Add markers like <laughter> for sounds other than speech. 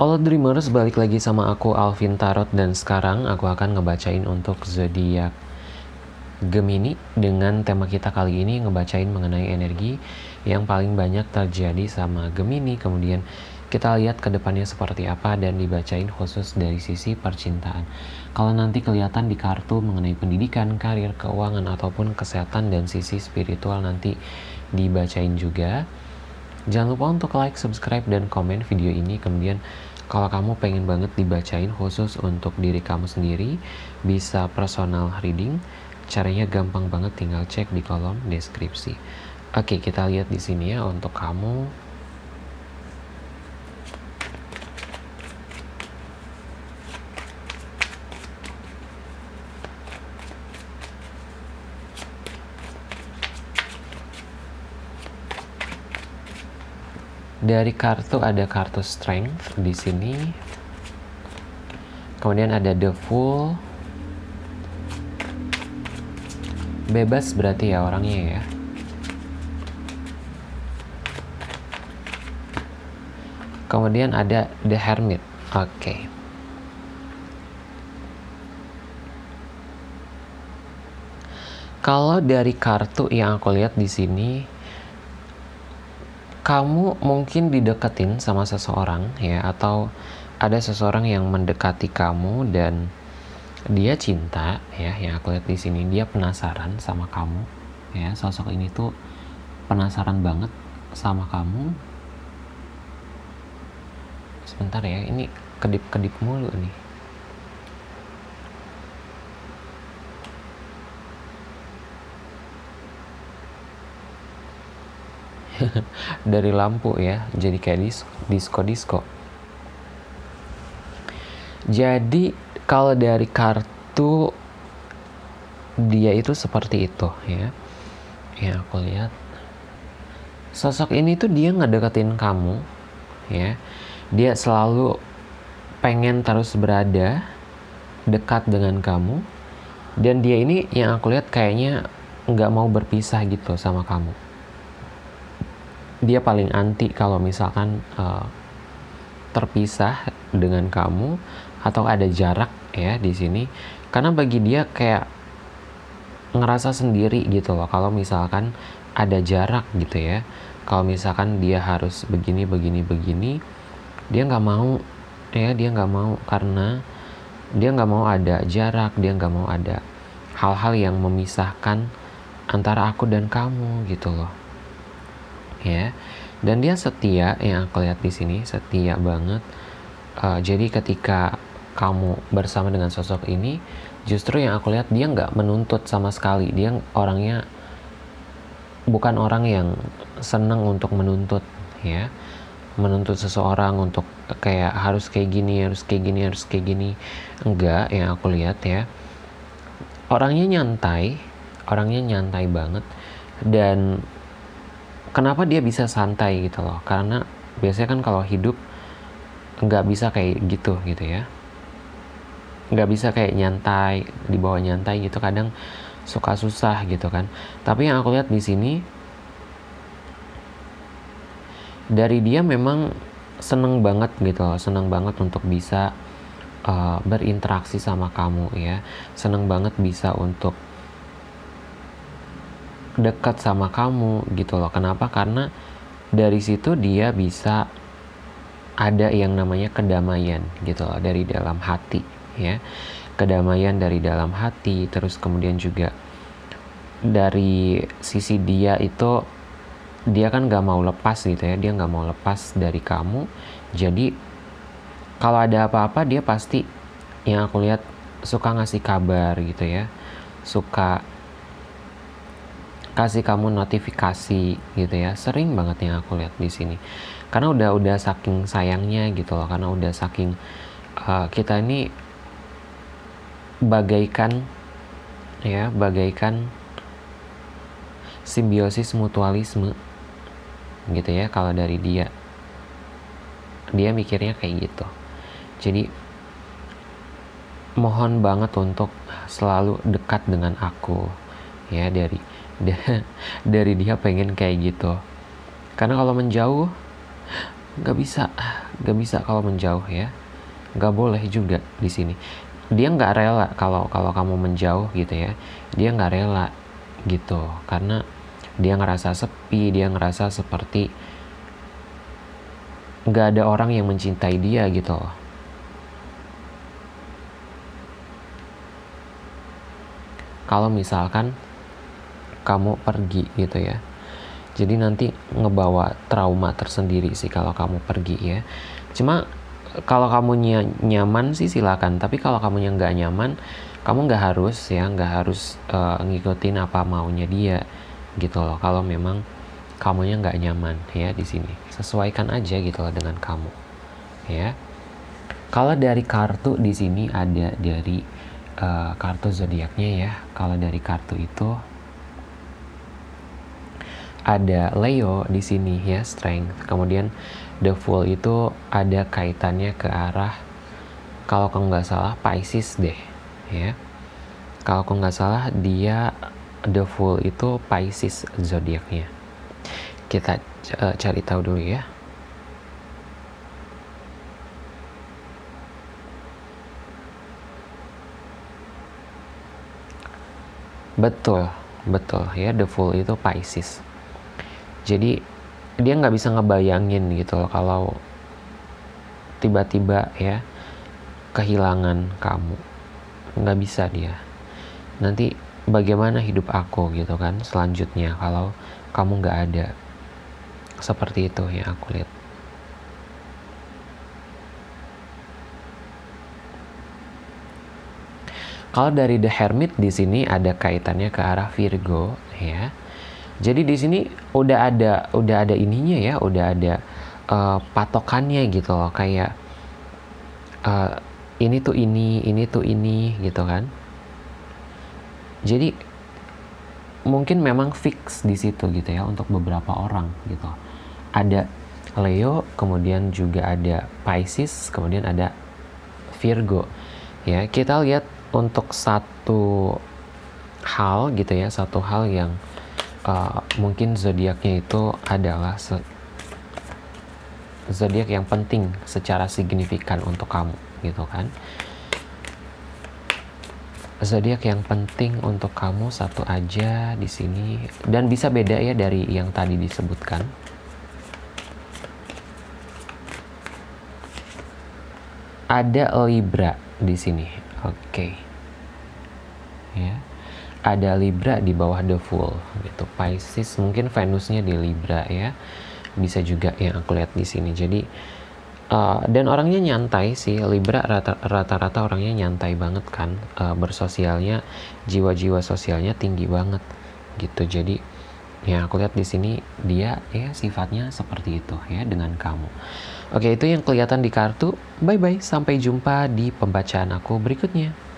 Halo Dreamers, balik lagi sama aku Alvin Tarot dan sekarang aku akan ngebacain untuk zodiak Gemini dengan tema kita kali ini ngebacain mengenai energi yang paling banyak terjadi sama Gemini kemudian kita lihat ke depannya seperti apa dan dibacain khusus dari sisi percintaan. Kalau nanti kelihatan di kartu mengenai pendidikan, karir, keuangan ataupun kesehatan dan sisi spiritual nanti dibacain juga. Jangan lupa untuk like, subscribe, dan komen video ini. Kemudian kalau kamu pengen banget dibacain khusus untuk diri kamu sendiri, bisa personal reading. Caranya gampang banget, tinggal cek di kolom deskripsi. Oke, kita lihat di sini ya untuk kamu. Dari kartu ada kartu strength di sini. Kemudian ada the fool. Bebas berarti ya orangnya ya. Kemudian ada the hermit. Oke. Okay. Kalau dari kartu yang aku lihat di sini, kamu mungkin dideketin sama seseorang ya atau ada seseorang yang mendekati kamu dan dia cinta ya yang aku lihat di sini dia penasaran sama kamu ya. Sosok ini tuh penasaran banget sama kamu. Sebentar ya ini kedip-kedip mulu nih <laughs> dari lampu ya jadi kayak disco disco jadi kalau dari kartu dia itu seperti itu ya. Ya aku lihat. Sosok ini tuh dia ngedeketin kamu ya. Dia selalu pengen terus berada dekat dengan kamu. Dan dia ini yang aku lihat kayaknya nggak mau berpisah gitu sama kamu dia paling anti kalau misalkan uh, terpisah dengan kamu atau ada jarak ya di sini. Karena bagi dia kayak ngerasa sendiri gitu loh kalau misalkan ada jarak gitu ya. Kalau misalkan dia harus begini begini begini dia nggak mau ya dia nggak mau karena dia nggak mau ada jarak dia nggak mau ada hal-hal yang memisahkan antara aku dan kamu gitu loh ya. Dan dia setia yang aku lihat di sini setia banget. Uh, jadi ketika kamu bersama dengan sosok ini justru yang aku lihat dia nggak menuntut sama sekali. Dia orangnya bukan orang yang senang untuk menuntut ya. Menuntut seseorang untuk kayak harus kayak gini harus kayak gini harus kayak gini. Enggak yang aku lihat ya. Orangnya nyantai orangnya nyantai banget. Dan kenapa dia bisa santai gitu loh? Karena biasanya kan kalau hidup nggak bisa kayak gitu gitu ya. Nggak bisa kayak nyantai di bawah nyantai gitu kadang suka susah gitu kan. Tapi yang aku lihat di sini dari dia memang seneng banget gitu loh seneng banget untuk bisa uh, berinteraksi sama kamu ya. Seneng banget bisa untuk dekat sama kamu gitu loh. Kenapa? Karena dari situ dia bisa ada yang namanya kedamaian gitu loh dari dalam hati ya. Kedamaian dari dalam hati terus kemudian juga dari sisi dia itu dia kan gak mau lepas gitu ya dia gak mau lepas dari kamu jadi kalau ada apa-apa dia pasti yang aku lihat suka ngasih kabar gitu ya suka kasih kamu notifikasi gitu ya. Sering banget yang aku lihat di sini. Karena udah udah saking sayangnya gitu loh. Karena udah saking uh, kita ini bagaikan ya bagaikan simbiosis mutualisme gitu ya kalau dari dia. Dia mikirnya kayak gitu. Jadi mohon banget untuk selalu dekat dengan aku ya dari dari dia pengen kayak gitu. Karena kalau menjauh nggak bisa nggak bisa kalau menjauh ya. Nggak boleh juga di sini. Dia nggak rela kalau kalau kamu menjauh gitu ya. Dia nggak rela gitu. Karena dia ngerasa sepi dia ngerasa seperti nggak ada orang yang mencintai dia gitu loh. Kalau misalkan kamu pergi gitu ya. Jadi nanti ngebawa trauma tersendiri sih kalau kamu pergi ya. Cuma kalau kamu nyaman sih silakan tapi kalau kamu yang nggak nyaman kamu nggak harus ya nggak harus uh, ngikutin apa maunya dia gitu loh. Kalau memang kamunya nggak nyaman ya di sini sesuaikan aja gitu loh dengan kamu ya. Kalau dari kartu di sini ada dari uh, kartu zodiaknya ya. Kalau dari kartu itu ada Leo di sini ya strength. Kemudian the Fool itu ada kaitannya ke arah kalau aku nggak salah Pisces deh ya. Kalau aku nggak salah dia the Fool itu Pisces zodiaknya. Kita uh, cari tahu dulu ya. Betul betul ya the Fool itu Pisces jadi dia nggak bisa ngebayangin gitu loh kalau tiba-tiba ya kehilangan kamu. Nggak bisa dia. Nanti bagaimana hidup aku gitu kan selanjutnya kalau kamu nggak ada? Seperti itu yang aku lihat. Kalau dari The Hermit di sini ada kaitannya ke arah Virgo ya jadi di sini udah ada udah ada ininya ya, udah ada uh, patokannya gitu loh kayak uh, ini tuh ini, ini tuh ini gitu kan. Jadi mungkin memang fix di situ gitu ya untuk beberapa orang gitu. Ada Leo, kemudian juga ada Pisces, kemudian ada Virgo. Ya, kita lihat untuk satu hal gitu ya, satu hal yang uh, mungkin zodiaknya itu adalah zodiak yang penting secara signifikan untuk kamu gitu kan? Zodiak yang penting untuk kamu satu aja di sini. Dan bisa beda ya dari yang tadi disebutkan. Ada Libra di sini. Oke. Okay. ya ada Libra di bawah The Fool gitu. Pisces mungkin Venusnya di Libra ya. Bisa juga yang aku lihat di sini. Jadi uh, dan orangnya nyantai sih Libra rata-rata orangnya nyantai banget kan uh, bersosialnya jiwa-jiwa sosialnya tinggi banget gitu. Jadi yang aku lihat di sini dia ya sifatnya seperti itu ya dengan kamu. Oke, itu yang kelihatan di kartu. Bye bye, sampai jumpa di pembacaan aku berikutnya.